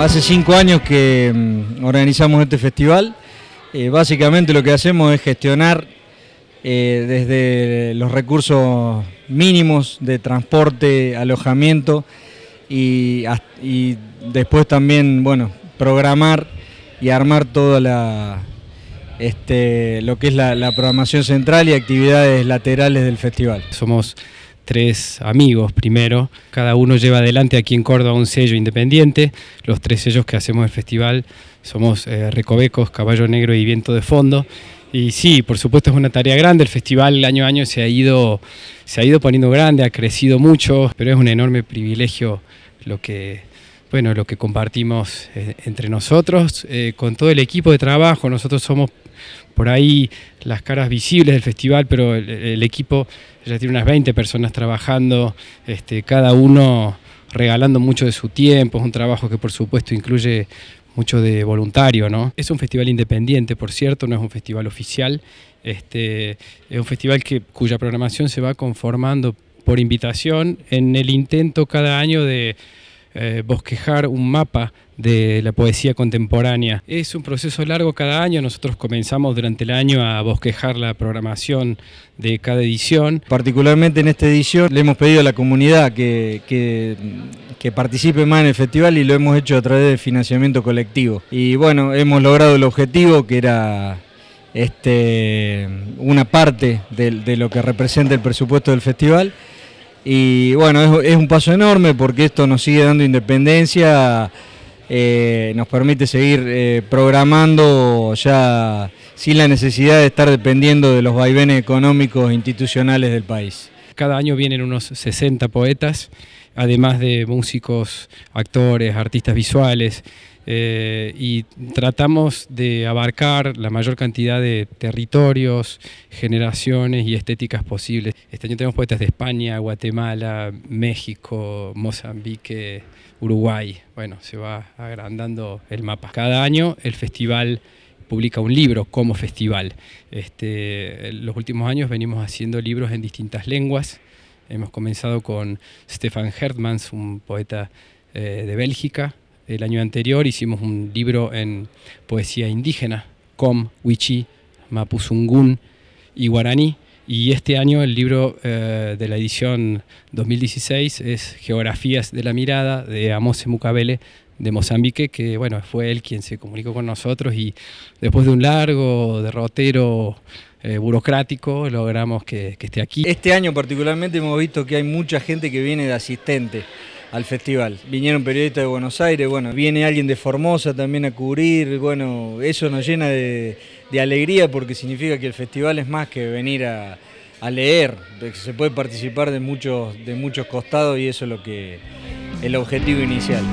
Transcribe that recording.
Hace cinco años que mm, organizamos este festival. Eh, básicamente lo que hacemos es gestionar eh, desde los recursos mínimos de transporte, alojamiento y, después también, bueno, programar y armar toda la, este, lo que es la, la programación central y actividades laterales del festival. Somos tres amigos primero. Cada uno lleva adelante aquí en Córdoba un sello independiente. Los tres sellos que hacemos el festival somos eh, Recovecos, Caballo Negro y Viento de Fondo. Y sí, por supuesto es una tarea grande, el festival año a año se ha ido, se ha ido poniendo grande, ha crecido mucho, pero es un enorme privilegio lo que, bueno, lo que compartimos eh, entre nosotros, eh, con todo el equipo de trabajo, nosotros somos por ahí las caras visibles del festival, pero el, equipo ya tiene unas 20 personas trabajando, este, cada uno regalando mucho de su tiempo, es un trabajo que por supuesto incluye mucho de voluntario, ¿no? Es un festival independiente, por cierto, no es un festival oficial, este, es un festival que, cuya programación se va conformando por invitación en el intento cada año de eh, bosquejar un mapa de la poesía contemporánea. Es un proceso largo cada año, nosotros comenzamos durante el año a bosquejar la programación de cada edición. Particularmente en esta edición le hemos pedido a la comunidad que, que, participe más en el festival y lo hemos hecho a través del financiamiento colectivo. Y bueno, hemos logrado el objetivo que era este, una parte de lo que representa el presupuesto del festival y bueno, es, un paso enorme porque esto nos sigue dando independencia, eh, nos permite seguir eh, programando ya sin la necesidad de estar dependiendo de los vaivenes económicos institucionales del país. Cada año vienen unos 60 poetas, además de músicos, actores, artistas visuales, eh, y tratamos de abarcar la mayor cantidad de territorios, generaciones y estéticas posibles. Este año tenemos poetas de España, Guatemala, México, Mozambique, Uruguay. Bueno, se va agrandando el mapa. Cada año el festival publica un libro como festival. Este, los últimos años venimos haciendo libros en distintas lenguas. Hemos comenzado con Stefan Hertmans, un poeta eh, de Bélgica, el año anterior hicimos un libro en poesía indígena, Com, Wichi, Mapuzungún y Guaraní. Y este año el libro eh, de la edición 2016 es Geografías de la Mirada de Amose Mukabele de Mozambique, que bueno, fue él quien se comunicó con nosotros y después de un largo derrotero eh, burocrático logramos que, que esté aquí. Este año particularmente hemos visto que hay mucha gente que viene de asistente al festival. Vinieron periodistas de Buenos Aires, bueno, viene alguien de Formosa también a cubrir, bueno, eso nos llena de, alegría porque significa que el festival es más que venir a, leer, se puede participar de muchos, de muchos costados y eso es lo que el objetivo inicial.